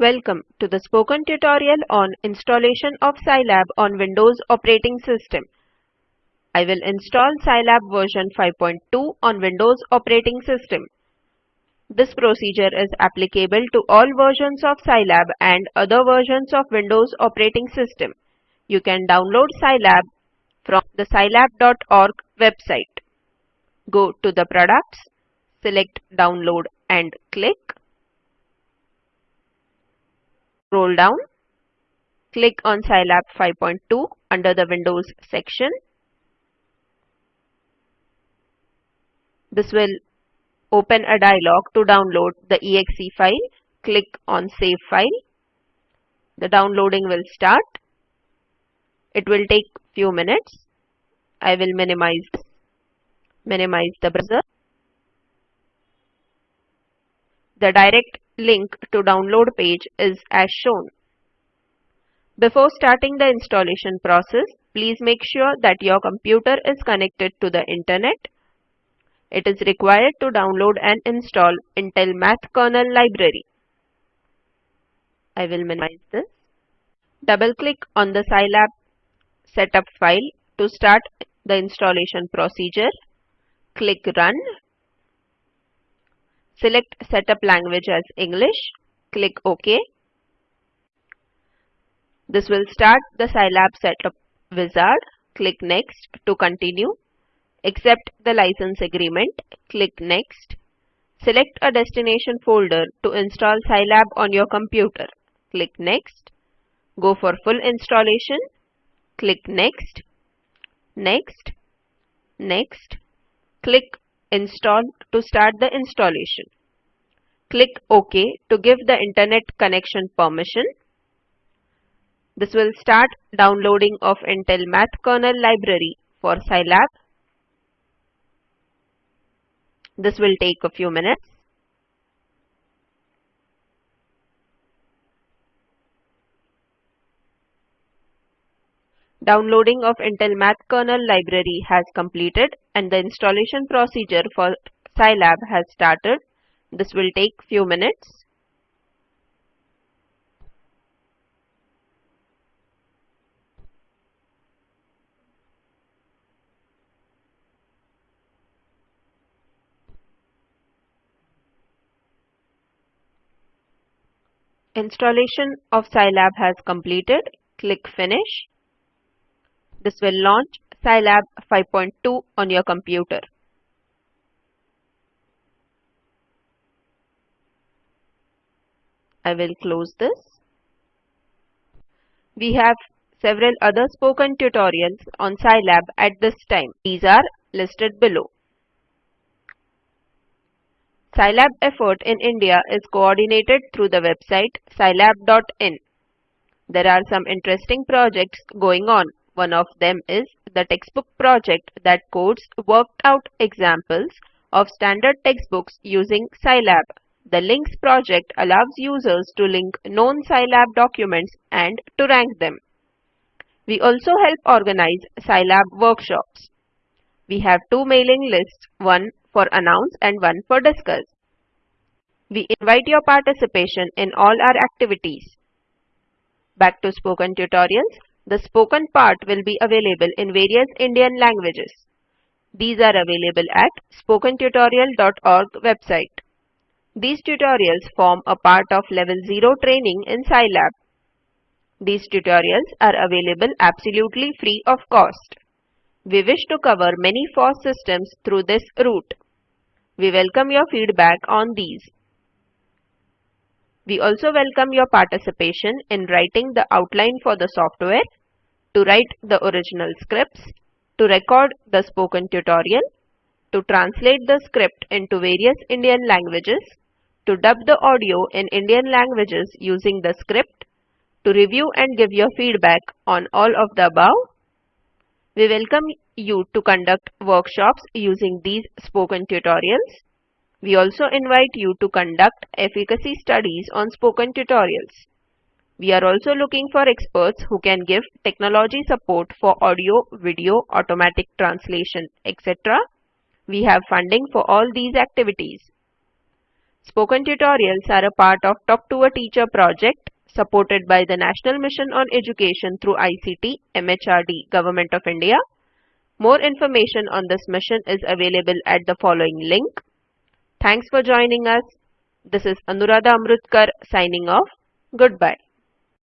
Welcome to the spoken tutorial on installation of Scilab on Windows operating system. I will install Scilab version 5.2 on Windows operating system. This procedure is applicable to all versions of Scilab and other versions of Windows operating system. You can download Scilab from the scilab.org website. Go to the products, select download and click. Scroll down. Click on Scilab 5.2 under the Windows section. This will open a dialog to download the exe file. Click on Save File. The downloading will start. It will take few minutes. I will minimize minimize the browser. The direct link to download page is as shown. Before starting the installation process, please make sure that your computer is connected to the internet. It is required to download and install Intel Math Kernel Library. I will minimize this. Double click on the Scilab setup file to start the installation procedure. Click Run Select Setup Language as English. Click OK. This will start the Scilab Setup wizard. Click Next to continue. Accept the license agreement. Click Next. Select a destination folder to install Scilab on your computer. Click Next. Go for full installation. Click Next. Next. Next. Click Install to start the installation. Click OK to give the internet connection permission. This will start downloading of Intel Math Kernel Library for Scilab. This will take a few minutes. Downloading of Intel Math Kernel library has completed and the installation procedure for Scilab has started. This will take few minutes. Installation of Scilab has completed. Click Finish. This will launch Scilab 5.2 on your computer. I will close this. We have several other spoken tutorials on Scilab at this time. These are listed below. Scilab effort in India is coordinated through the website scilab.in. There are some interesting projects going on one of them is the textbook project that codes worked out examples of standard textbooks using Scilab. The links project allows users to link known Scilab documents and to rank them. We also help organize Scilab workshops. We have two mailing lists, one for announce and one for discuss. We invite your participation in all our activities. Back to spoken tutorials. The spoken part will be available in various Indian languages. These are available at spokentutorial.org website. These tutorials form a part of Level 0 training in Scilab. These tutorials are available absolutely free of cost. We wish to cover many FOSS systems through this route. We welcome your feedback on these. We also welcome your participation in writing the outline for the software, to write the original scripts, to record the spoken tutorial, to translate the script into various Indian languages, to dub the audio in Indian languages using the script, to review and give your feedback on all of the above. We welcome you to conduct workshops using these spoken tutorials. We also invite you to conduct efficacy studies on spoken tutorials. We are also looking for experts who can give technology support for audio, video, automatic translation, etc. We have funding for all these activities. Spoken tutorials are a part of Talk to a Teacher project supported by the National Mission on Education through ICT, MHRD, Government of India. More information on this mission is available at the following link Thanks for joining us. This is Anuradha Amrutkar signing off. Goodbye.